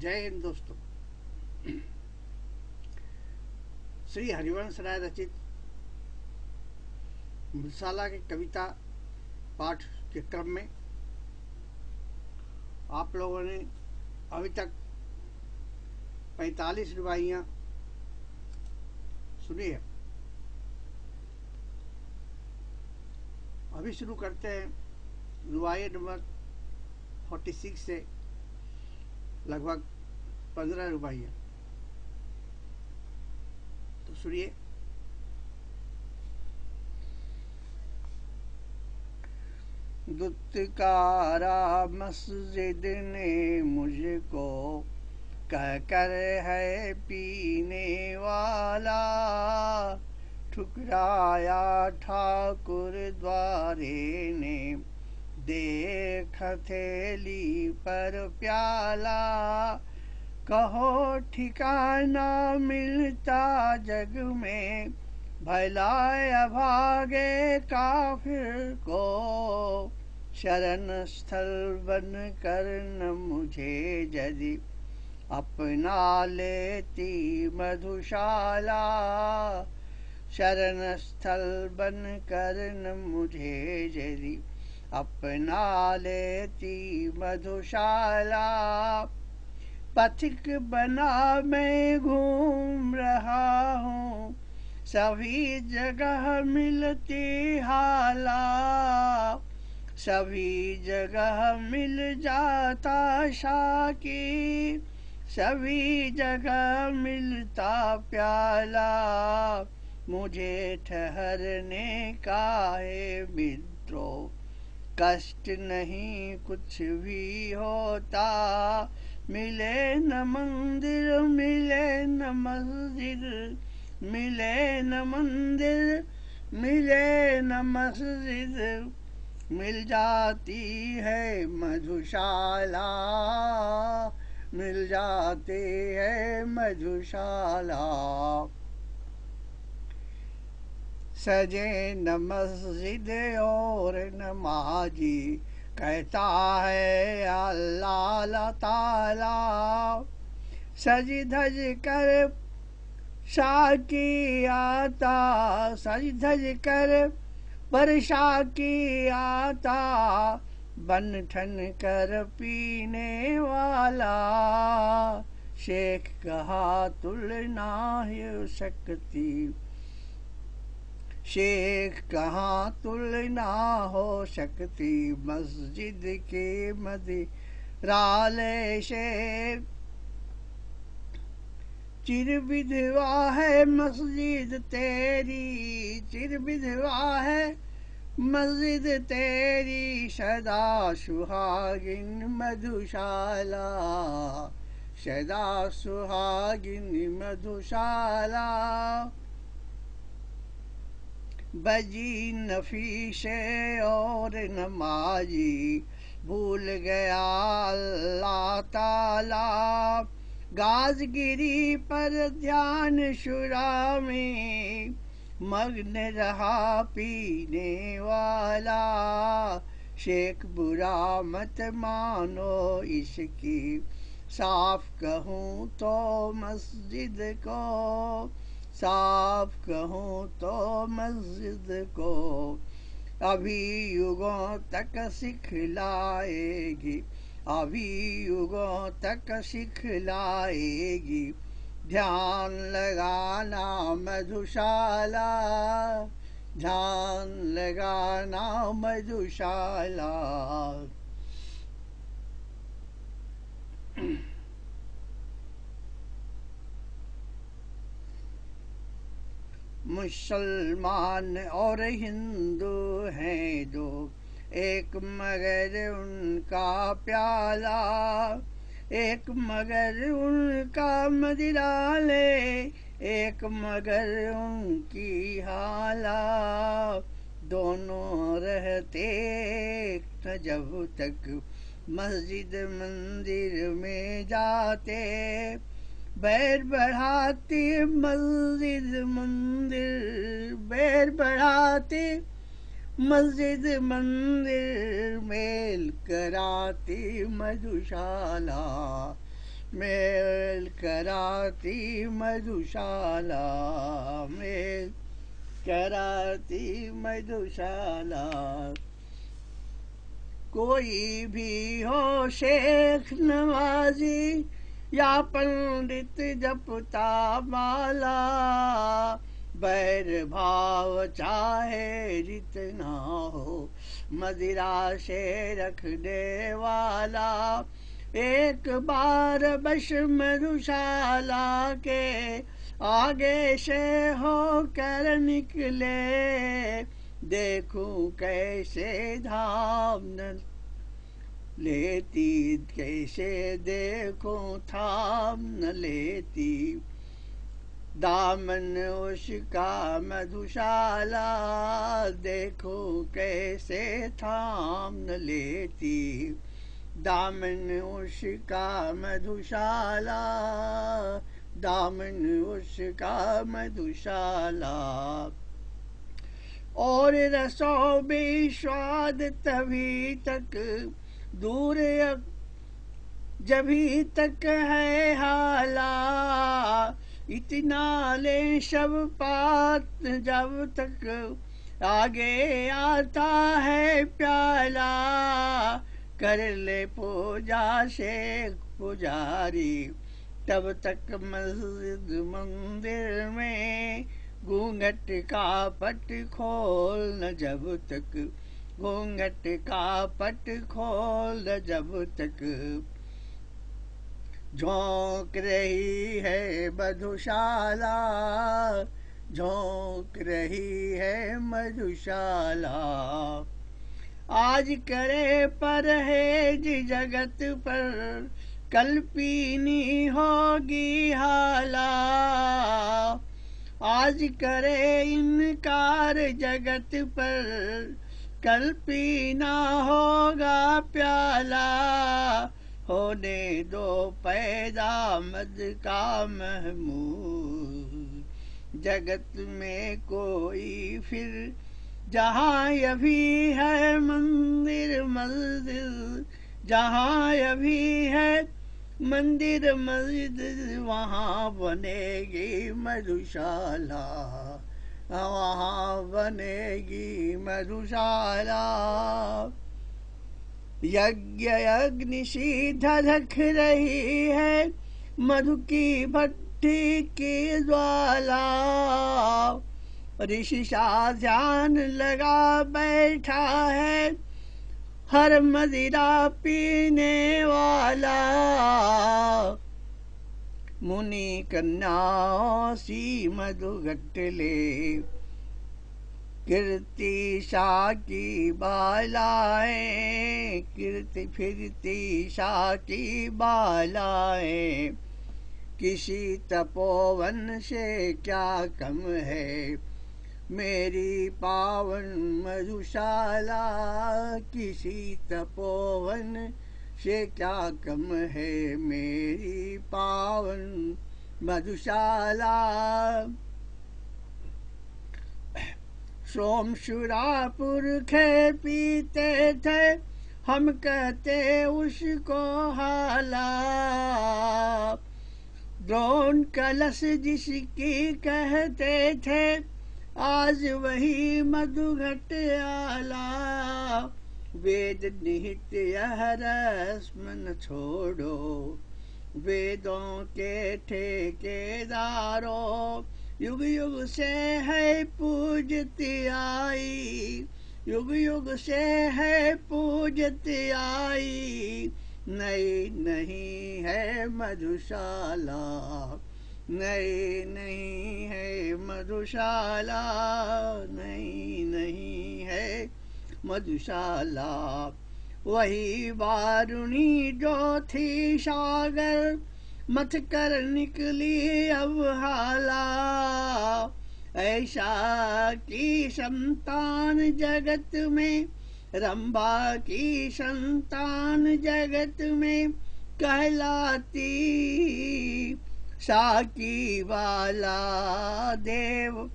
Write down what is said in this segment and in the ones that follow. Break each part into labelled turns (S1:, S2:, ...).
S1: जय हिंद दोस्तों। श्री हरिवंश राय रचित मृसाला की कविता पाठ के क्रम में आप लोगों ने अभी तक 45 रुबाइयाँ सुनी है। अभी शुरू करते हैं रुबाई नंबर 46 से। लगभग पंद्रह रुपया तो सुनिए। दुत्कारा मस्जिद ने मुझको कह कर है पीने वाला। ठुकराया ठाकुर द्वारे ने देख थेली पर प्याला। कहो, ठिकाना मिलता जग में भला भागे काफिर को। शरण स्थल बन कर न मुझे यदि अपना लेती मधुशाला। शरण स्थल बन कर न मुझे यदि अपना लेती मधुशाला। पथिक बना मैं घूम रहा हूँ, सभी जगह मिलती हाला। सभी जगह मिल जाता शाकी, सभी जगह मिलता प्याला। मुझे ठहरने का है मित्रों कष्ट नहीं कुछ भी होता। मिले न मंदिर, मिले न मस्जिद, मिले न मंदिर, मिले न मस्जिद। मिल जाती है मधुशाला, मिल जाती है मधुशाला। सजे न मस्जिद और नमाजी कहता है अल्लाह ताला। सज धज कर शाकी आता सज धज कर परशा की आता बन ठन कर पीने वाला। शेख कहा, तुलना ही सकती शेख, कहाँ तुलना हो सकती? मस्जिद के मदी राले शेख चिर विधवा है मस्जिद तेरी, चिर विधवा है मस्जिद तेरी। सदा सुहागिन मधुशाला, सदा सुहागिन मधुशाला। बजी नफीसे और नमाजी भूल गया अल्लाह ताला। गाजगिरी पर ध्यान शुरा में मग्न रहा पीने वाला। शेख बुरा मत मानो इसकी। साफ़ कहूँ तो मस्जिद को साफ़ कहूँ तो मस्जिद को अभी युगों तक सिखलाएगी, अभी युगों तक सिखलाएगी। ध्यान लगाना मधुशाला, ध्यान लगाना मधुशाला। मुसलमान और हिंदू हैं दो। एक मगर उनका प्याला, एक मगर उनका मदिरा ले एक मगर उनकी हाला। दोनों रहते जब तक मस्जिद मंदिर में जाते। बैर बढ़ाती मस्जिद मंदिर, बैर बढ़ाती मस्जिद मंदिर, मेल कराती मधुशाला, मेल कराती मधुशाला, मेल कराती मधुशाला। कोई भी हो शेख नवाजी या पंडित जपता माला बैर भाव चाहे जितना हो, मदिरा से रख दे वाला। एक बार बस मधुशाला के आगे से हो कर निकले, देखूँ कैसे धाम लेती, कैसे देखो थाम न लेती। दामन उसका मधुशाला, देखो कैसे थाम न लेती। दामन उसका मधुशाला, दामन उसका मधुशाला। और रसों भी स्वाद तभी तक दूर अब जभी तक है हाला, इतना ले शब पात जब तक आगे आता है प्याला। कर ले पूजा शेख पुजारी, तब तक मस्जिद मंदिर में घूंघट का पट खोल न जब तक घूंघट का पट खोल जब तक। झोंक रही है मधुशाला, झोंक रही है मधुशाला। आज करे पर है जगत पर, कल पीनी होगी हाला। आज करे इनकार जगत पर कल पीना होगा प्याला। होने दो पैदा मद का महमूद। जगत में कोई फिर, जहाँ अभी है मंदिर मस्जिद, जहाँ अभी है मंदिर मस्जिद, वहाँ बनेगी मधुशाला। वहाँ बनेगी मधुशाला। यज्ञ अग्नि सी धधक रही है मधु की भट्टी की ज्वाला। ऋषि सा ध्यान लगा बैठा है हर मदिरा पीने वाला। मुनि कन्या सी मधु ले कीर्ति शा की बालाएँ, कीर्ति फिरती शा की बालाएँ। किसी तपोवन से क्या कम है? मेरी पावन मधुशाला किसी तपोवन से क्या कम है मेरी पावन मधुशाला? सोम शुरापुर खे पीते थे, हम कहते उसको हाला। द्रोण कलश जिसकी कहते थे, आज वही मधुघट आला। वेद निहित यह रस्म छोड़ो। वेदों के ठेकेदारों, युग युग से है पूजती आई। युग युग से है पूजती आई। नई नहीं है मधुशाला। नई नहीं है मधुशाला। नई नहीं है मधुशाला। वही वारुणी जो थी सागर, मत कर निकली अब हाला। ऐसा की संतान जगत में, रंबा की संतान जगत में कहलाती। साकी वाला देव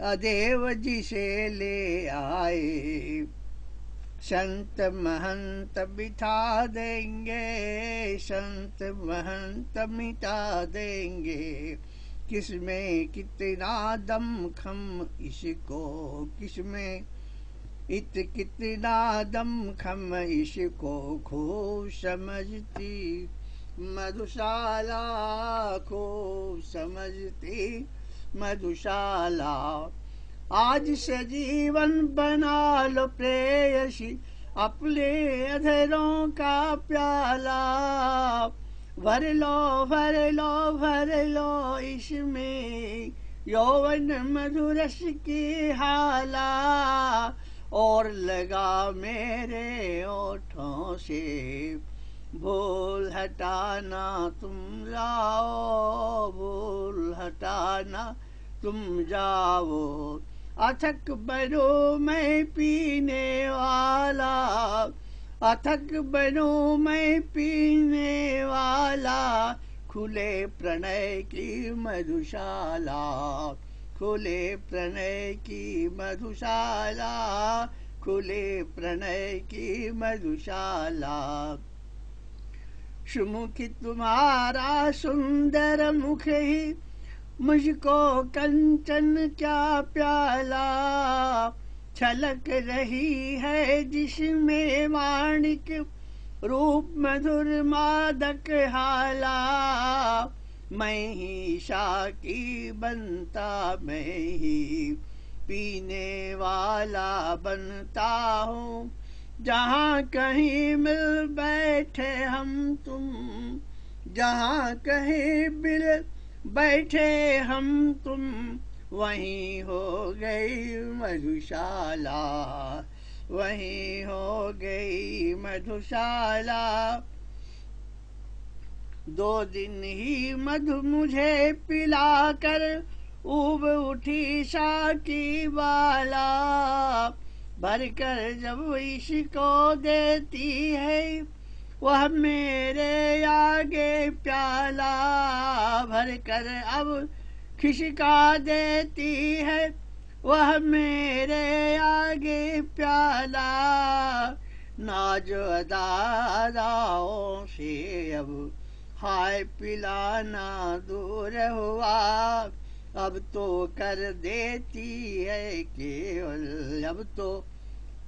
S1: अदेव जिसे ले आए। संत महंत बिठा देंगे, संत महंत मिटा देंगे। किसमें कितना दम खम इसको किसमें? इत कितना दम खम इसको खूब समझती। मधुशाला खूब समझती। मधुशाला। आज से जीवन बना लो प्रेयसी, अपने अधरों का प्याला। भर लो भर लो भर लो इसमें यौवन मधुरस की हाला। और लगा मेरे ओठों से, भूल हटाना तुम लाओ, भूल हटाना तुम जाओ, अथक बनो मैं पीने वाला। अथक बनो मैं पीने वाला, खुले प्रणय की मधुशाला। खुले प्रणय की मधुशाला, खुले प्रणय की मधुशाला। सुमुखी तुम्हारा सुंदर मुख ही मुझको कंचन क्या प्याला छलक रही है जिसमें माणिक रूप मधुर मादक हाला। मैं ही शाकी बनता, मैं ही पीने वाला बनता हूँ। जहाँ कहीं मिल बैठे हम तुम, जहाँ कहीं मिल बैठे हम तुम, वहीं हो गई मधुशाला। वहीं हो गई मधुशाला। दो दिन ही मधु मुझे पिला कर उब उठी शाकी वाला। भर कर जब इसको देती है वह मेरे आगे प्याला भर कर अब खिसका देती है। वह मेरे आगे प्याला, नाज दादाओं से अब हाय पिलाना दूर हुआ। अब तो कर देती है केवल, अब तो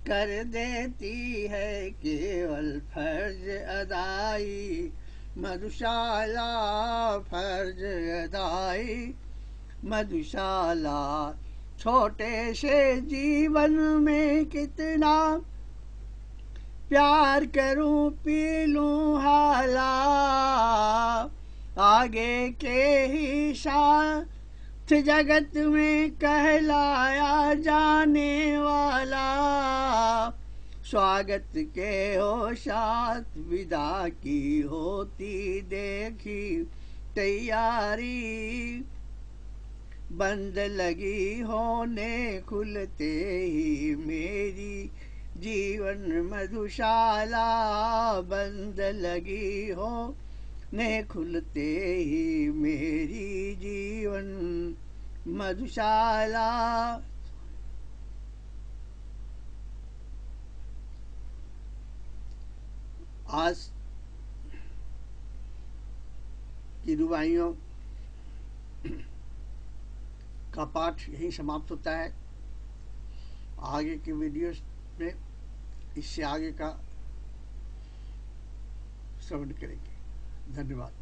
S1: कर देती है केवल फ़र्ज़ अदाई, मधुशाला फ़र्ज़ अदाई। मधुशाला छोटे से जीवन में कितना प्यार करूँ, पी लूँ हाला। आगे के ही साथ जगत में कहलाया जाने वाला। स्वागत के हो साथ विदा की होती देखी तैयारी। बंद लगी होने खुलते ही मेरी जीवन मधुशाला। बंद लगी हो ने खुलते ही मेरी जीवन मधुशाला। आज की रुबाइयों का पाठ यही समाप्त होता है। आगे के वीडियोस में इससे आगे का श्रवण करेंगे। धन्यवाद